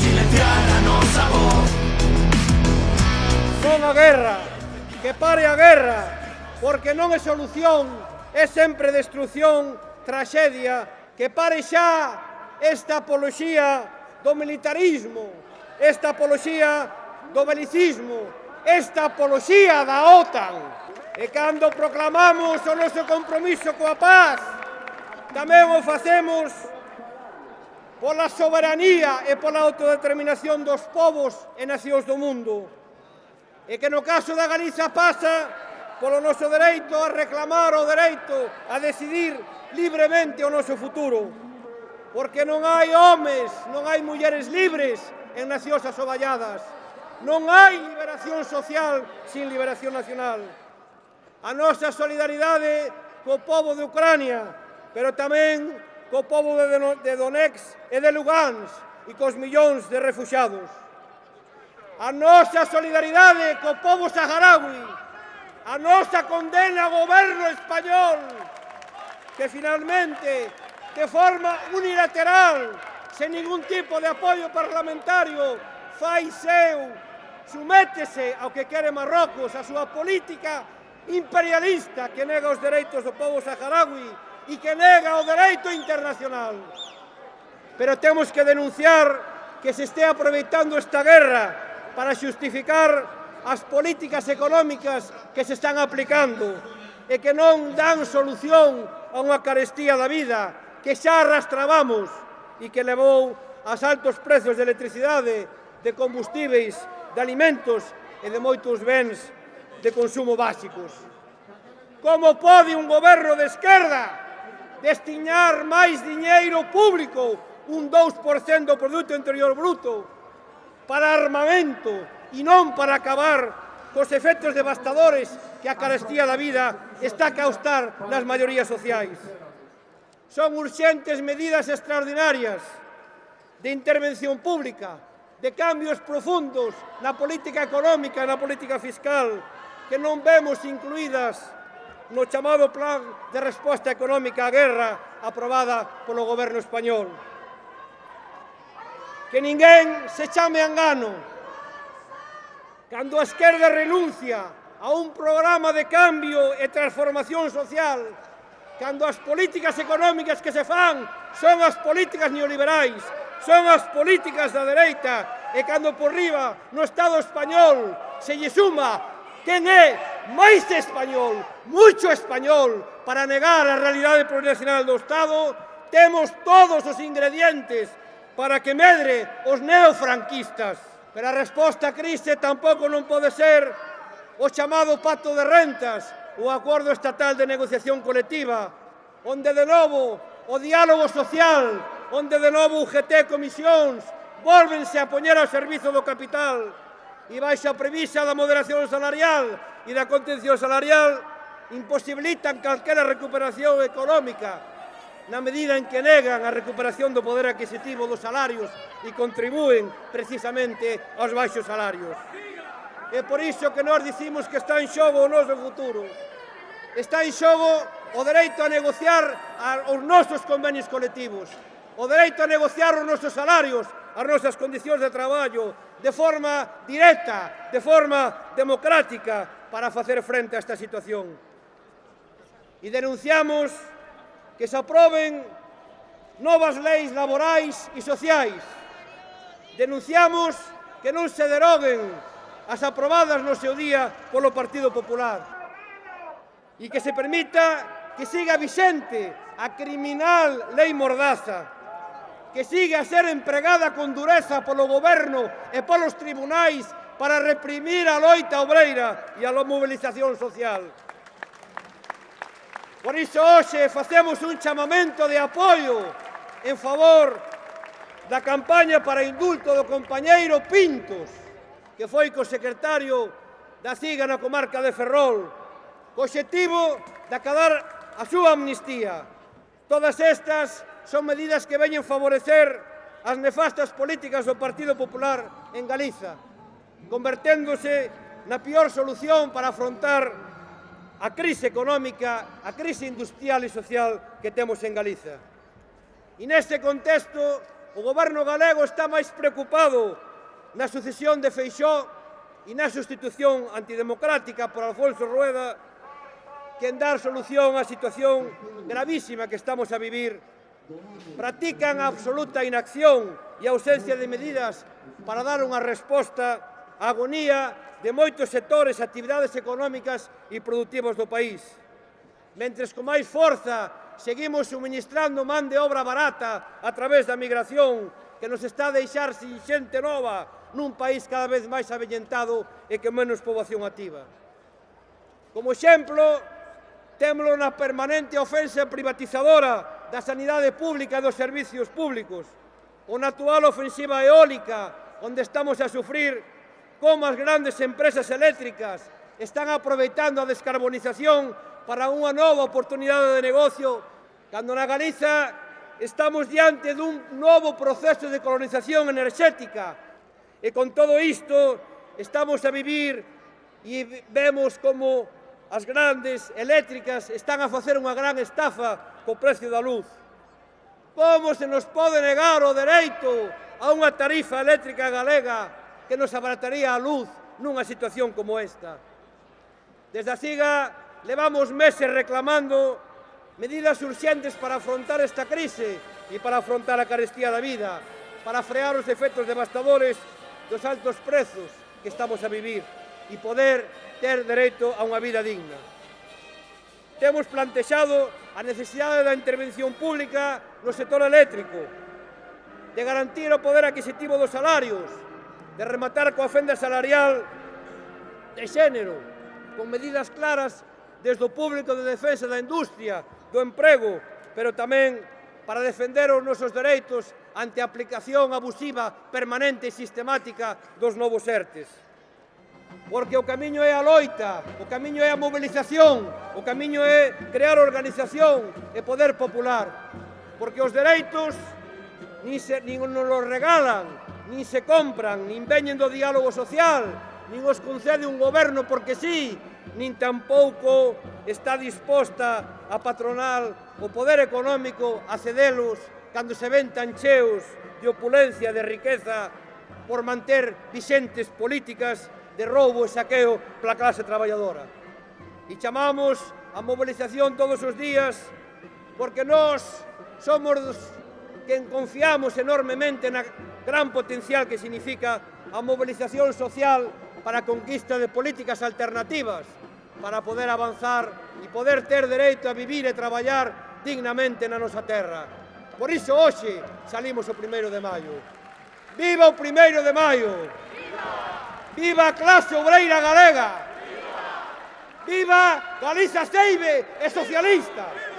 silenciar a nosa voz. Non a guerra, que pare a guerra, porque non é solución, é sempre destrucción, traxedia, que pare xa esta apoloxía do militarismo, esta apoloxía do belicismo, esta apoloxía da OTAN. E cando proclamamos o noso compromiso coa paz, tamén o facemos pola soberanía e pola autodeterminación dos povos e nacións do mundo. E que no caso da Galiza pasa polo noso dereito a reclamar o dereito a decidir libremente o noso futuro. Porque non hai homes, non hai mulleres libres en nacións asoballadas. Non hai liberación social sin liberación nacional. A nosa solidaridade co povo de Ucrania, pero tamén co povo de Donetsk e de Lugansk e cos millóns de refugiados. A nosa solidaridade co povo saharaui, a nosa condena ao goberno español, que finalmente, de forma unilateral, sen ningún tipo de apoio parlamentario, fai seu, sumétese ao que quere Marrocos, a súa política imperialista que nega os dereitos do povo saharaui e que nega o dereito internacional. Pero temos que denunciar que se estea aproveitando esta guerra para justificar as políticas económicas que se están aplicando e que non dan solución a unha carestía da vida que xa arrastrabamos e que levou aos altos prezos de electricidade, de combustíveis, de alimentos e de moitos bens de consumo básicos. Como pode un goberno de esquerda destinar máis diñeiro público, un 2% do Produto Interior Bruto, para armamento e non para acabar cos efectos devastadores que a carestía da vida está a causar nas maiorías sociais. Son urxentes medidas extraordinarias de intervención pública, de cambios profundos na política económica e na política fiscal, que non vemos incluídas no chamado Plan de Resposta Económica á Guerra aprobada polo goberno español. Que ninguén se chame engano. Cando a esquerda renuncia a un programa de cambio e transformación social, cando as políticas económicas que se fan son as políticas neoliberais, son as políticas da dereita, e cando por riba no Estado español se lle suma quen é máis español, mucho español, para negar a realidade plurinacional do Estado, temos todos os ingredientes para que medre os neofranquistas. Pero a resposta a crise tampouco non pode ser o chamado pacto de rentas, o acordo estatal de negociación colectiva, onde de novo o diálogo social, onde de novo UGT comisións, volvense a poñer ao servizo do capital, e a premisa da moderación salarial e da contención salarial imposibilitan calquera recuperación económica na medida en que negan a recuperación do poder adquisitivo dos salarios e contribúen precisamente aos baixos salarios. É por iso que nós dicimos que está en xogo o noso futuro. Está en xogo o dereito a negociar os nosos convenios colectivos, o dereito a negociar os nosos salarios, as nosas condicións de traballo de forma directa, de forma democrática para facer frente a esta situación. E denunciamos que se aproben novas leis laborais e sociais. Denunciamos que non se deroguen as aprobadas no seu día polo Partido Popular e que se permita que siga vixente a criminal lei Mordaza que sigue a ser empregada con dureza polo goberno e polos tribunais para reprimir a loita obreira e a mobilización social. Por iso, hoxe, facemos un chamamento de apoio en favor da campaña para indulto do compañeiro Pintos, que foi co secretario da SIGA na comarca de Ferrol, co objetivo de acadar a súa amnistía. Todas estas son medidas que veñen favorecer as nefastas políticas do Partido Popular en Galiza, converténdose na pior solución para afrontar a crise económica, a crise industrial e social que temos en Galiza. E neste contexto, o goberno galego está máis preocupado na sucesión de Feixó e na sustitución antidemocrática por Alfonso Rueda que en dar solución á situación gravísima que estamos a vivir Practican a absoluta inacción e ausencia de medidas para dar unha resposta á agonía de moitos sectores e actividades económicas e productivos do país. Mentres con máis forza seguimos suministrando man de obra barata a través da migración que nos está a deixar sin xente nova nun país cada vez máis avellentado e que menos poboación activa. Como exemplo, témolo na permanente ofensa privatizadora da sanidade pública e dos servicios públicos, ou na actual ofensiva eólica, onde estamos a sufrir como as grandes empresas eléctricas están aproveitando a descarbonización para unha nova oportunidade de negocio, cando na Galiza estamos diante dun novo proceso de colonización enerxética. E con todo isto estamos a vivir e vemos como as grandes eléctricas están a facer unha gran estafa co precio da luz. Como se nos pode negar o dereito a unha tarifa eléctrica galega que nos abarataría a luz nunha situación como esta? Desde a SIGA levamos meses reclamando medidas urxentes para afrontar esta crise e para afrontar a carestía da vida, para frear os efectos devastadores dos altos prezos que estamos a vivir e poder ter dereito a unha vida digna. Temos plantexado a necesidade da intervención pública no sector eléctrico, de garantir o poder adquisitivo dos salarios, de rematar coa fenda salarial de xénero, con medidas claras desde o público de defensa da industria, do emprego, pero tamén para defender os nosos dereitos ante a aplicación abusiva, permanente e sistemática dos novos ERTES porque o camiño é a loita, o camiño é a mobilización, o camiño é crear organización e poder popular, porque os dereitos nin, se, nin nos los regalan, nin se compran, nin veñen do diálogo social, nin os concede un goberno porque sí, nin tampouco está disposta a patronal o poder económico a cedelos cando se ven tan cheos de opulencia, de riqueza, por manter vixentes políticas de roubo e saqueo pola clase traballadora. E chamamos a mobilización todos os días porque nós somos dos que confiamos enormemente na gran potencial que significa a mobilización social para a conquista de políticas alternativas para poder avanzar e poder ter dereito a vivir e traballar dignamente na nosa terra. Por iso hoxe salimos o primeiro de maio. Viva o primeiro de maio! Viva a clase obreira galega! Viva, Viva Galiza Seibe e socialistas!